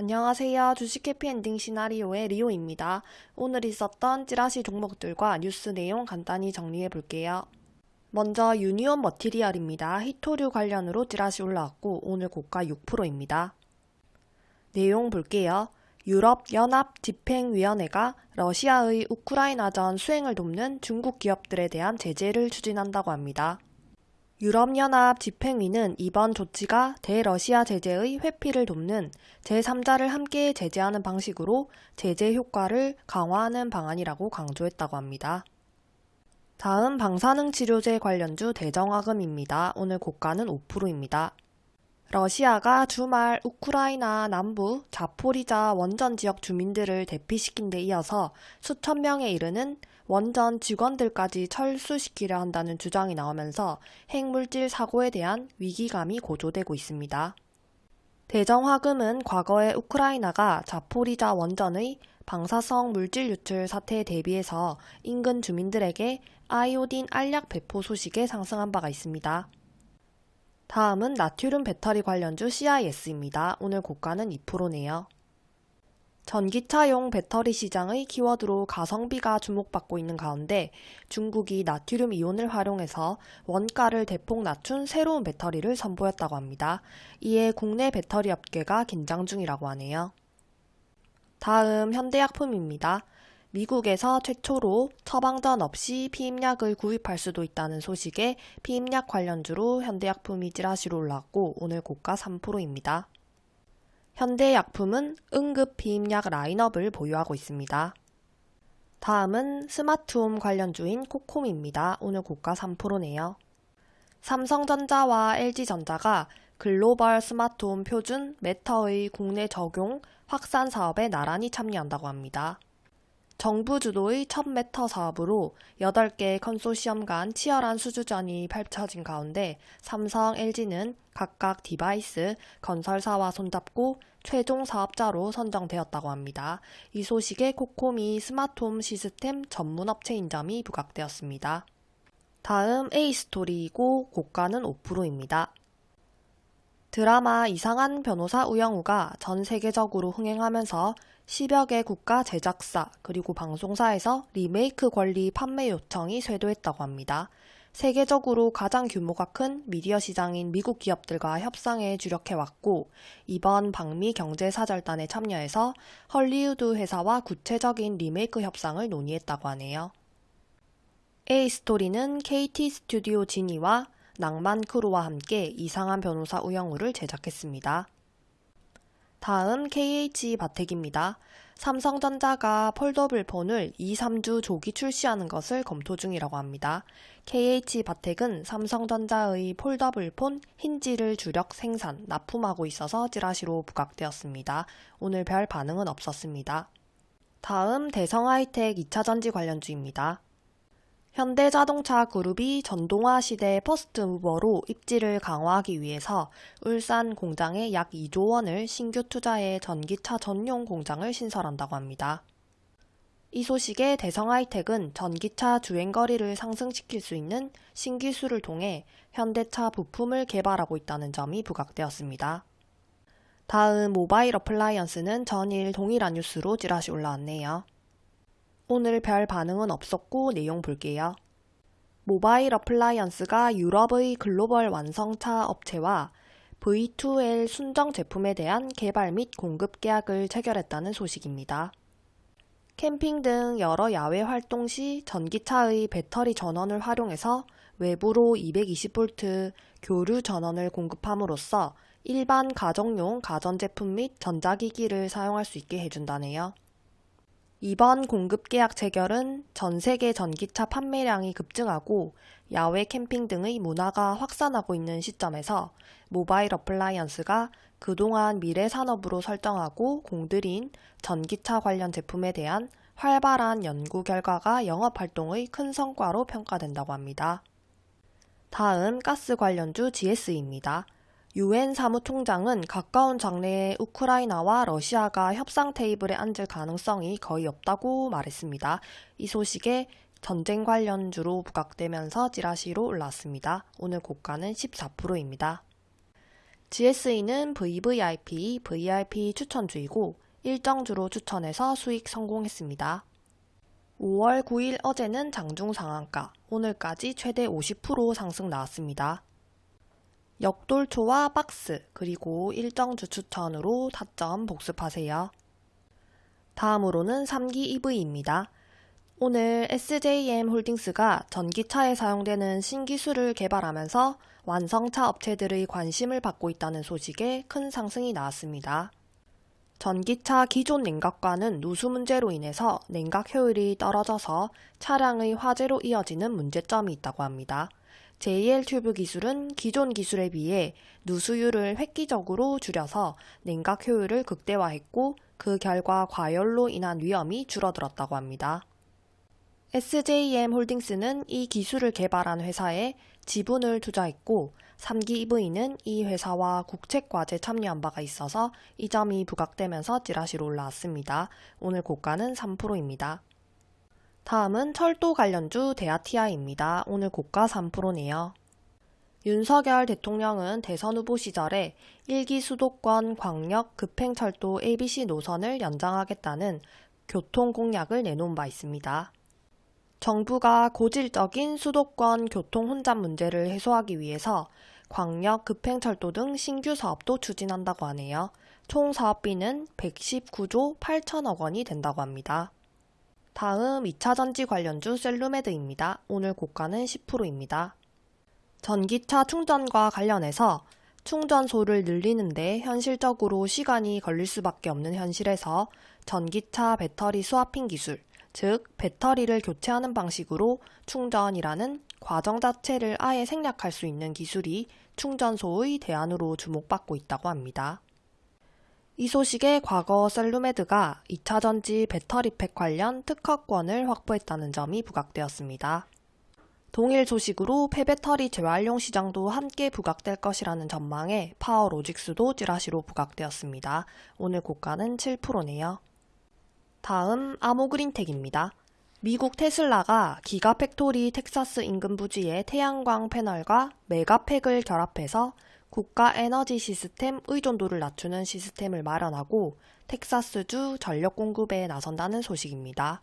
안녕하세요. 주식 해피엔딩 시나리오의 리오입니다. 오늘 있었던 찌라시 종목들과 뉴스 내용 간단히 정리해 볼게요. 먼저 유니온 머티리얼입니다. 히토류 관련으로 찌라시 올라왔고 오늘 고가 6%입니다. 내용 볼게요. 유럽연합 집행위원회가 러시아의 우크라이나전 수행을 돕는 중국 기업들에 대한 제재를 추진한다고 합니다. 유럽연합 집행위는 이번 조치가 대러시아 제재의 회피를 돕는 제3자를 함께 제재하는 방식으로 제재 효과를 강화하는 방안이라고 강조했다고 합니다. 다음 방사능 치료제 관련주 대정화금입니다. 오늘 고가는 5%입니다. 러시아가 주말 우크라이나 남부 자포리자 원전 지역 주민들을 대피시킨 데 이어서 수천 명에 이르는 원전 직원들까지 철수시키려 한다는 주장이 나오면서 핵물질 사고에 대한 위기감이 고조되고 있습니다. 대정화금은 과거에 우크라이나가 자포리자 원전의 방사성 물질 유출 사태에 대비해서 인근 주민들에게 아이오딘 알약 배포 소식에 상승한 바가 있습니다. 다음은 나트륨 배터리 관련주 CIS입니다. 오늘 고가는 2%네요. 전기차용 배터리 시장의 키워드로 가성비가 주목받고 있는 가운데 중국이 나트륨 이온을 활용해서 원가를 대폭 낮춘 새로운 배터리를 선보였다고 합니다. 이에 국내 배터리 업계가 긴장 중이라고 하네요. 다음 현대약품입니다. 미국에서 최초로 처방전 없이 피임약을 구입할 수도 있다는 소식에 피임약 관련주로 현대약품이 찌라시로 올랐고 오늘 고가 3%입니다. 현대약품은 응급 피임약 라인업을 보유하고 있습니다. 다음은 스마트홈 관련주인 코콤입니다. 오늘 고가 3%네요. 삼성전자와 LG전자가 글로벌 스마트홈 표준 Matter의 국내 적용 확산 사업에 나란히 참여한다고 합니다. 정부 주도의 첫 Matter 사업으로 8개 컨소시엄 간 치열한 수주전이 펼쳐진 가운데 삼성, LG는 각각 device, 건설사와 손잡고 최종 사업자로 선정되었다고 합니다. 이 소식에 코콤이 스마트홈 시스템 전문업체인 점이 부각되었습니다. 다음 A스토리이고 고가는 5%입니다. 드라마 이상한 변호사 우영우가 전 세계적으로 흥행하면서 10여 개 국가 제작사 그리고 방송사에서 리메이크 권리 판매 요청이 쇄도했다고 합니다. 세계적으로 가장 규모가 큰 미디어 시장인 미국 기업들과 협상에 주력해왔고 이번 방미 경제사절단에 참여해서 헐리우드 회사와 구체적인 리메이크 협상을 논의했다고 하네요. A스토리는 KT 스튜디오 지니와 낭만 크루와 함께 이상한 변호사 우영우를 제작했습니다. 다음 KH 바텍입니다. 삼성전자가 foldable 폰을 2, 3주 조기 출시하는 것을 검토 중이라고 합니다. KH 바텍은 삼성전자의 foldable 폰 힌지를 주력 생산, 납품하고 있어서 찌라시로 부각되었습니다. 오늘 별 반응은 없었습니다. 다음 대성 하이텍 2차 전지 관련주입니다. 현대자동차 그룹이 전동화 시대 first mover로 입지를 강화하기 위해서 울산 공장에 약 2조 원을 신규 투자해 전기차 전용 공장을 신설한다고 합니다. 이 소식에 대성 하이텍은 전기차 주행거리를 상승시킬 수 있는 신기술을 통해 현대차 부품을 개발하고 있다는 점이 부각되었습니다. 다음 모바일 어플라이언스는 전일 동일한 뉴스로 찌라시 올라왔네요. 오늘 별 반응은 없었고 내용 볼게요. 모바일 어플라이언스가 유럽의 글로벌 완성차 업체와 V2L 순정 제품에 대한 개발 및 공급 계약을 체결했다는 소식입니다. 캠핑 등 여러 야외 활동 시 전기차의 배터리 전원을 활용해서 외부로 220V 교류 전원을 공급함으로써 일반 가정용 가전제품 및 전자기기를 사용할 수 있게 해준다네요. 이번 공급 계약 체결은 전 세계 전기차 판매량이 급증하고 야외 캠핑 등의 문화가 확산하고 있는 시점에서 모바일 어플라이언스가 그동안 미래 산업으로 설정하고 공들인 전기차 관련 제품에 대한 활발한 연구 결과가 영업 활동의 큰 성과로 평가된다고 합니다. 다음 가스 관련주 GS입니다. 유엔 사무총장은 가까운 장래에 우크라이나와 러시아가 협상 테이블에 앉을 가능성이 거의 없다고 말했습니다. 이 소식에 전쟁 관련주로 부각되면서 찌라시로 올랐습니다. 오늘 고가는 14%입니다. GSE는 VVIP, VIP 추천주이고 일정 주로 추천해서 수익 성공했습니다. 5월 9일 어제는 장중 상한가, 오늘까지 최대 50% 상승 나왔습니다. 역돌초와 박스, 그리고 일정 주 추천으로 타점 복습하세요. 다음으로는 3기 EV입니다. 오늘 SJM 홀딩스가 전기차에 사용되는 신기술을 개발하면서 완성차 업체들의 관심을 받고 있다는 소식에 큰 상승이 나왔습니다. 전기차 기존 냉각과는 누수 문제로 인해서 냉각 효율이 떨어져서 차량의 화재로 이어지는 문제점이 있다고 합니다. JL 튜브 기술은 기존 기술에 비해 누수율을 획기적으로 줄여서 냉각 효율을 극대화했고 그 결과 과열로 인한 위험이 줄어들었다고 합니다. SJM 홀딩스는 이 기술을 개발한 회사에 지분을 투자했고 3기 EV는 이 회사와 국책과제 참여한 바가 있어서 이 점이 부각되면서 찌라시로 올라왔습니다. 오늘 고가는 3%입니다. 다음은 철도 관련주 대아티아입니다. 오늘 고가 3%네요. 윤석열 대통령은 대선 후보 시절에 1기 수도권 광역 급행철도 ABC 노선을 연장하겠다는 교통 공약을 내놓은 바 있습니다. 정부가 고질적인 수도권 교통 혼잡 문제를 해소하기 위해서 광역 급행철도 등 신규 사업도 추진한다고 하네요. 총 사업비는 119조 8천억 원이 된다고 합니다. 다음 2차전지 관련주 셀루메드입니다. 오늘 고가는 10%입니다. 전기차 충전과 관련해서 충전소를 늘리는데 현실적으로 시간이 걸릴 수밖에 없는 현실에서 전기차 배터리 스와핑 기술, 즉 배터리를 교체하는 방식으로 충전이라는 과정 자체를 아예 생략할 수 있는 기술이 충전소의 대안으로 주목받고 있다고 합니다. 이 소식에 과거 셀루메드가 2차전지 배터리팩 관련 특허권을 확보했다는 점이 부각되었습니다. 동일 소식으로 폐배터리 재활용 시장도 함께 부각될 것이라는 전망에 파워로직스도 찌라시로 부각되었습니다. 오늘 고가는 7%네요. 다음 아모그린텍입니다. 미국 테슬라가 기가팩토리 텍사스 인근 부지에 태양광 패널과 메가팩을 결합해서 국가 에너지 시스템 의존도를 낮추는 시스템을 마련하고 텍사스주 전력 공급에 나선다는 소식입니다.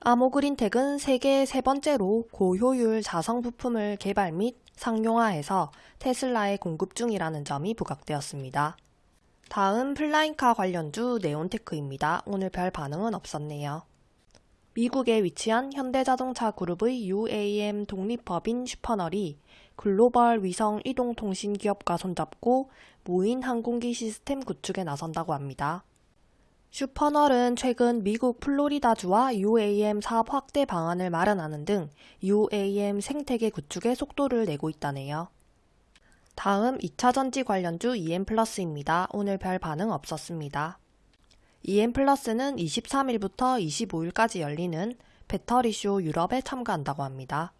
아모그린텍은 세계 세 번째로 고효율 자성 부품을 개발 및 상용화해서 테슬라에 공급 중이라는 점이 부각되었습니다. 다음 flying car 관련주 네온테크입니다. 오늘 별 반응은 없었네요. 미국에 위치한 현대자동차 그룹의 UAM 독립법인 슈퍼널이 글로벌 위성 이동 통신 기업과 손잡고 무인 항공기 시스템 구축에 나선다고 합니다. 슈퍼널은 최근 미국 플로리다주와 UAM 사업 확대 방안을 마련하는 등 UAM 생태계 구축에 속도를 내고 있다네요. 다음 2차 전지 관련주 EM플러스입니다. 오늘 별 반응 없었습니다. EM플러스는 23일부터 25일까지 열리는 배터리쇼 유럽에 참가한다고 합니다.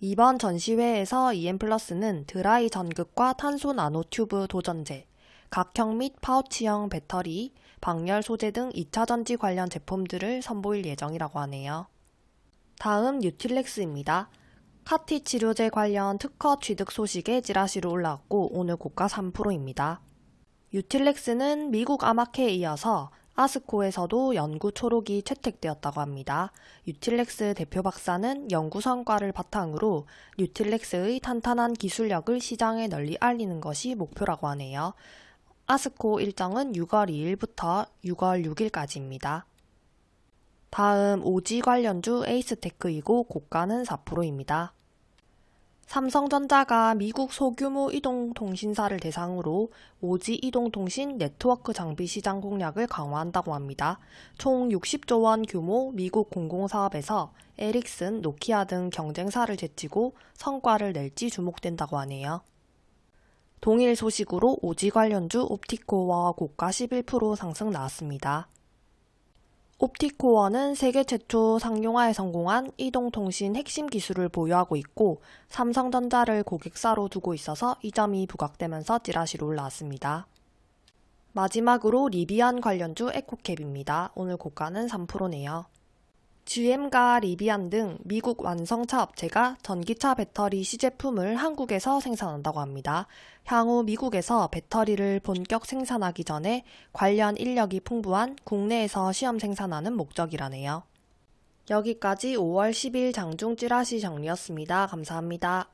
이번 전시회에서 EM플러스는 드라이 전극과 탄소 나노튜브 도전제, 각형 및 파우치형 배터리, 방열 소재 등 2차 전지 관련 제품들을 선보일 예정이라고 하네요. 다음 뉴틸렉스입니다. 카티 치료제 관련 특허 취득 소식에 찌라시로 올라왔고 오늘 고가 3%입니다. 유틸렉스는 미국 아마케에 이어서 아스코에서도 연구 초록이 채택되었다고 합니다. 유틸렉스 대표 박사는 연구 성과를 바탕으로 유틸렉스의 탄탄한 기술력을 시장에 널리 알리는 것이 목표라고 하네요. 아스코 일정은 6월 2일부터 6월 6일까지입니다. 다음 오지 관련주 에이스테크이고 고가는 4%입니다. 삼성전자가 미국 소규모 이동통신사를 대상으로 오지 이동통신 네트워크 장비 시장 공략을 강화한다고 합니다. 총 60조 원 규모 미국 공공사업에서 에릭슨, 노키아 등 경쟁사를 제치고 성과를 낼지 주목된다고 하네요. 동일 소식으로 오지 관련주 옵티코와 고가 11% 상승 나왔습니다. 옵티코어는 세계 최초 상용화에 성공한 이동통신 핵심 기술을 보유하고 있고 삼성전자를 고객사로 두고 있어서 이 점이 부각되면서 찌라시로 올라왔습니다. 마지막으로 리비안 관련주 에코캡입니다. 오늘 고가는 3%네요. GM과 리비안 등 미국 완성차 업체가 전기차 배터리 시제품을 한국에서 생산한다고 합니다. 향후 미국에서 배터리를 본격 생산하기 전에 관련 인력이 풍부한 국내에서 시험 생산하는 목적이라네요. 여기까지 5월 10일 장중 찌라시 정리였습니다. 감사합니다.